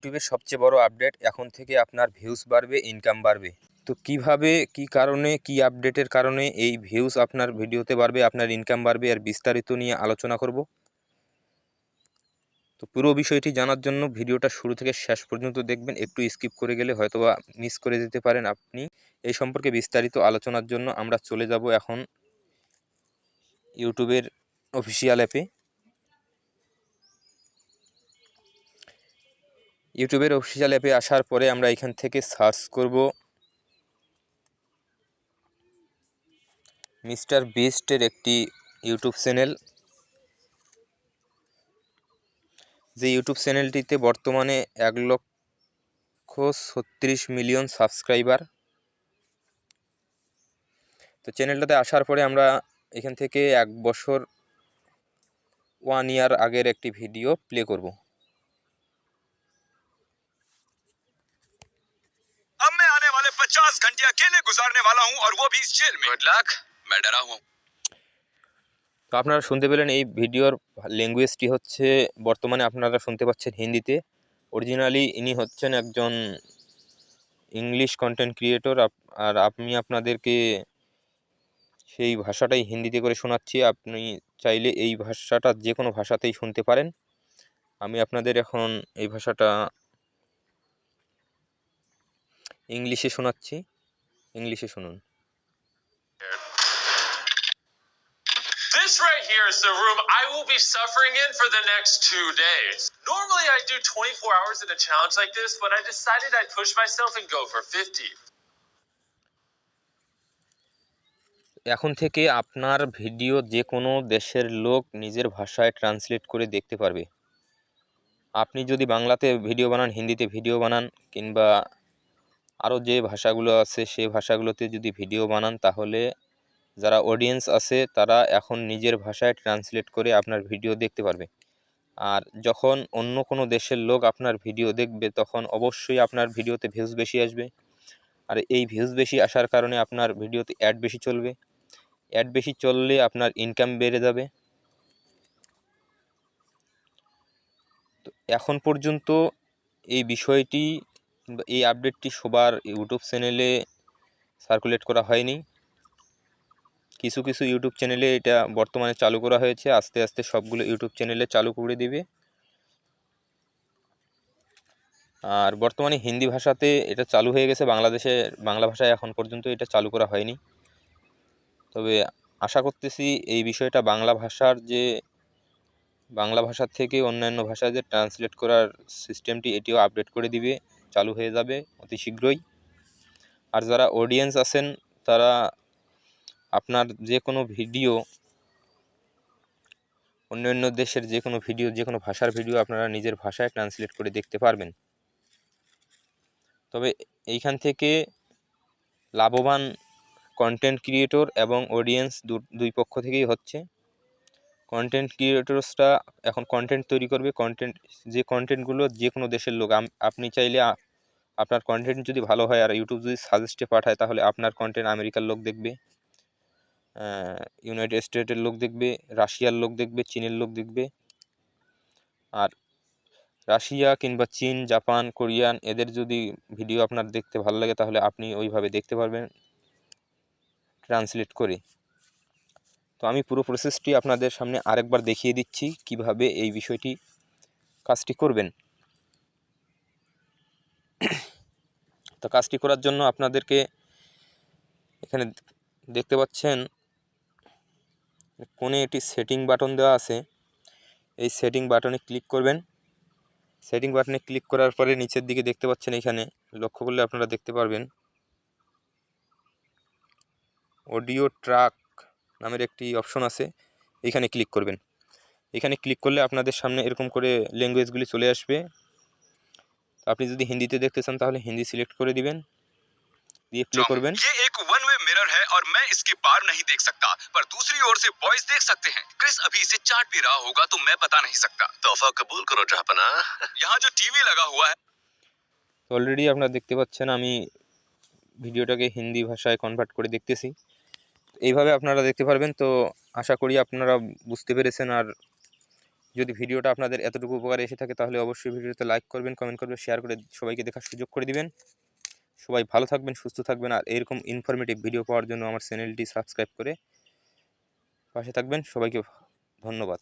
ইউটিউবের সবচেয়ে বড় আপডেট এখন থেকে আপনার ভিউজ বাড়বে ইনকাম বাড়বে। তো কীভাবে, কি কারণে, কি আপডেটের কারণে এই ভিউজ আপনার ভিডিওতে বাড়বে, আপনার ইনকাম বাড়বে আর বিস্তারিত নিয়ে আলোচনা করব। তো পুরো বিষয়টি জানার জন্য ভিডিওটা শুরু থেকে শেষ পর্যন্ত দেখবেন, একটু স্কিপ করে গেলে হয়তোবা মিস করে যেতে পারেন আপনি। এই সম্পর্কে বিস্তারিত আলোচনার জন্য আমরা চলে যাব এখন ইউটিউবের অফিসিয়াল অ্যাপে ইউটিউবের অফিসিয়াল অ্যাপে আসার পরে আমরা এখান থেকে সার্চ করব। মিস্টার বিস্টের একটি ইউটিউব চ্যানেল যে ইউটিউব চ্যানেলটিতে বর্তমানে এক লক্ষ ছত্রিশ মিলিয়ন সাবস্ক্রাইবার তো চ্যানেলটাতে আসার পরে আমরা এখান থেকে এক বছর ওয়ান ইয়ার আগের একটি ভিডিও প্লে করব। वाले 50 घंटे अकेले गुजारने वाला हूं और वो भी इस जेल में गुड लक मैं डरा हुआ हूं তো আপনারা শুনতে পেলেন এই ভিডিওর ল্যাঙ্গুয়েজটি হচ্ছে বর্তমানে আপনারা শুনতে পাচ্ছেন হিন্দিতে অরিজিনালি ইনি হচ্ছেন একজন ইংলিশ কন্টেন্ট ক্রিয়েটর আর আমি আপনাদেরকে সেই ভাষাটাই হিন্দিতে করে শোনাচ্ছি আপনি চাইলে এই ভাষাটা যে কোনো ভাষাতেই শুনতে পারেন আমি আপনাদের এখন এই ভাষাটা ইংলিশে শোনাচ্ছি ইংলিশে শুনুন This right here is the room I will be suffering in for the next two days. Normally, I do 24 hours in a challenge like this, but I decided I'd push myself and go for 50. এখন থেকে আপনার video যে কোনো দেশের লোক নিজের ভাষায় translate করে দেখতে পারবে আপনি যদি বাংলাতে ভিডিও বানান হিন্দিতে ভিডিও বানান কিংবা আরও যে ভাষাগুলো আছে সেই ভাষাগুলোতে যদি ভিডিও বানান, তাহলে যারা অডিয়েন্স আছে, তারা এখন নিজের ভাষায় ট্রান্সলেট করে আপনার ভিডিও দেখতে পারবে। আর যখন অন্য কোনো দেশের লোক আপনার ভিডিও দেখবে, তখন অবশ্যই আপনার ভিডিওতে ভিউজ বেশি আসবে। আর এই ভিউজ বেশি আসার কারণে আপনার ভিডিওতে অ্যাড বেশি চলবে। অ্যাড বেশি চললে আপনার ইনকাম বেড়ে যাবে। তো এখন পর্যন্ত এই বিষয়টি এই আপডেটটি সবার ইউটিউব চ্যানেলে সার্কুলেট করা হয়নি। কিছু কিছু ইউটিউব চ্যানেলে এটা বর্তমানে চালু করা হয়েছে। আস্তে আস্তে সবগুলো ইউটিউব চ্যানেলে চালু করে দিবে। আর বর্তমানে হিন্দি ভাষাতে এটা চালু হয়ে গেছে। বাংলাদেশে, বাংলা ভাষায় এখন পর্যন্ত এটা চালু করা হয়নি। তবে আশা করতেছি এই বিষয়টা বাংলা ভাষার যে, বাংলা ভাষার থেকে অন্যান্য ভাষায় যে ট্রান্সলেট করার সিস্টেমটি এটিও আপডেট করে দিবে। চালু হয়ে যাবে অতি শীঘ্রই। আর যারা অডিয়েন্স আছেন, তারা আপনার যে কোনো ভিডিও অন্য অন্য দেশের যে কোনো ভিডিও যে কোনো ভাষার ভিডিও আপনারা নিজের ভাষায় ট্রান্সলেট করে দেখতে পারবেন। তবে এইখান থেকে লাভবান কন্টেন্ট ক্রিয়েটর এবং অডিয়েন্স দুই পক্ষ থেকেই হচ্ছে। কন্টেন্ট ক্রিয়েটরসরা এখন কন্টেন্ট তৈরি করবে। কন্টেন্ট যে কন্টেন্টগুলো যে কোনো দেশের লোক আপনি চাইলে আপনার কন্টেন্ট যদি ভালো হয় আর ইউটিউব যদি সাজেস্টে পাঠায়, তাহলে আপনার কন্টেন্ট আমেরিকার লোক দেখবে ইউনাইটেড স্টেটের লোক দেখবে, রাশিয়ার লোক দেখবে, চীনের লোক দেখবে, আর রাশিয়া কিংবা চীন, জাপান, কোরিয়ান, এদের যদি ভিডিও আপনার দেখতে ভালো লাগে, তাহলে আপনি ওইভাবে দেখতে পারবেন ট্রান্সলেট করে। তো আমি পুরো প্রসেসটি আপনাদের সামনে আরেকবার দেখিয়ে দিচ্ছি, কীভাবে এই বিষয়টি কাজটি করবেন। তো কাজটি করার জন্য আপনাদেরকে এখানে দেখতে পাচ্ছেন, কোণে একটি সেটিং বাটন দেওয়া আছে। এই সেটিং বাটনে ক্লিক করবেন। সেটিং বাটনে ক্লিক করার পরে নিচের দিকে দেখতে পাচ্ছেন এখানে, লক্ষ্য করলে আপনারা দেখতে পারবেন, অডিও ট্রাক নামের একটি অপশন আছে, এখানে ক্লিক করবেন। এখানে ক্লিক করলে আপনাদের সামনে এরকম করে ল্যাঙ্গুয়েজগুলি চলে আসবে। আপনি যদি হিন্দিতে দেখতে চান তাহলে হিন্দি সিলেক্ট করে দিবেন দিয়ে প্লে করবেন ये एक वन वे मिरर है और मैं इसके पार नहीं देख सकता पर दूसरी ओर से बॉयज देख सकते हैं क्रिस अभी इसे चाट भी रहा होगा तो मैं बता नहीं सकता तोहफा कबूल करो जहापना यहाँ जो टीवी लगा हुआ है তো অলরেডি আপনারা দেখতে পাচ্ছেন আমি ভিডিওটাকে হিন্দি ভাষায় কনভার্ট করে দেখতেছি এইভাবে আপনারা দেখতে পারবেন তো আশা করি আপনারা বুঝতে পেরেছেন আর যদি ভিডিওটা আপনাদের এতটুকু উপকারে এসে থাকে, তাহলে অবশ্যই ভিডিওতে লাইক করবেন কমেন্ট করবেন শেয়ার করে সবাইকে দেখার সুযোগ করে দিবেন। সবাই ভালো থাকবেন, সুস্থ থাকবেন, আর এরকম ইনফরমেটিভ ভিডিও পাওয়ার জন্য আমার চ্যানেলটি সাবস্ক্রাইব করে পাশে থাকবেন। সবাইকে ধন্যবাদ।